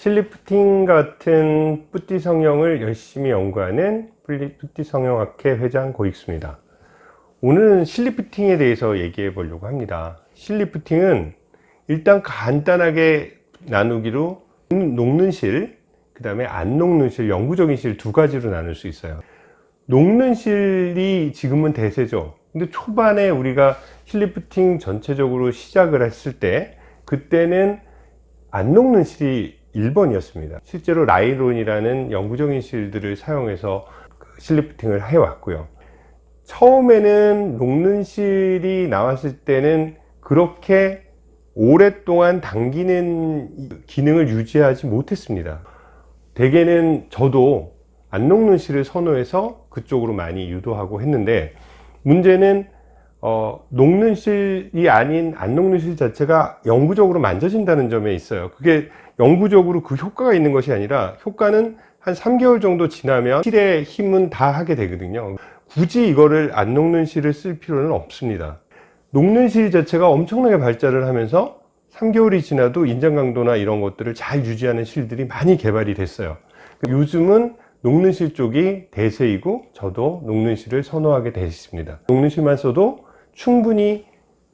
실리프팅 같은 뿌띠 성형을 열심히 연구하는 뿌띠 성형학회 회장 고익수입니다. 오늘은 실리프팅에 대해서 얘기해 보려고 합니다. 실리프팅은 일단 간단하게 나누기로 녹는 실, 그 다음에 안 녹는 실, 영구적인 실 두 가지로 나눌 수 있어요. 녹는 실이 지금은 대세죠. 근데 초반에 우리가 실리프팅 전체적으로 시작을 했을 때 그때는 안 녹는 실이 1번이었습니다. 실제로 라이론이라는 영구적인 실들을 사용해서 그 실리프팅을 해왔고요. 처음에는 녹는 실이 나왔을 때는 그렇게 오랫동안 당기는 기능을 유지하지 못했습니다. 대개는 저도 안 녹는 실을 선호해서 그쪽으로 많이 유도하고 했는데 문제는 어, 녹는 실이 아닌 안 녹는 실 자체가 영구적으로 만져진다는 점에 있어요. 그게 영구적으로 그 효과가 있는 것이 아니라 효과는 한 3개월 정도 지나면 실의 힘은 다 하게 되거든요. 굳이 이거를 안 녹는 실을 쓸 필요는 없습니다. 녹는 실 자체가 엄청나게 발달을 하면서 3개월이 지나도 인장 강도나 이런 것들을 잘 유지하는 실들이 많이 개발이 됐어요. 요즘은 녹는 실 쪽이 대세이고 저도 녹는 실을 선호하게 되었습니다. 녹는 실만 써도 충분히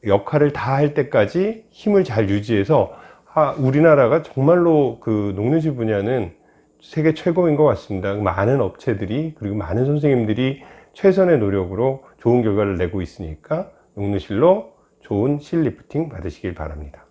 역할을 다 할 때까지 힘을 잘 유지해서 아, 우리나라가 정말로 그 녹는실 분야는 세계 최고인 것 같습니다. 많은 업체들이 그리고 많은 선생님들이 최선의 노력으로 좋은 결과를 내고 있으니까 녹는실로 좋은 실 리프팅 받으시길 바랍니다